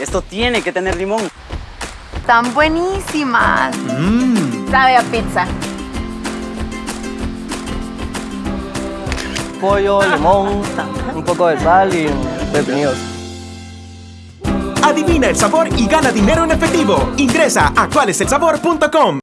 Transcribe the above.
Esto tiene que tener limón. Están buenísimas. Mm. Sabe a pizza. Pollo, limón, un poco de sal y pepinillos. Adivina el sabor y gana dinero en efectivo. Ingresa a cualeselsabor.com.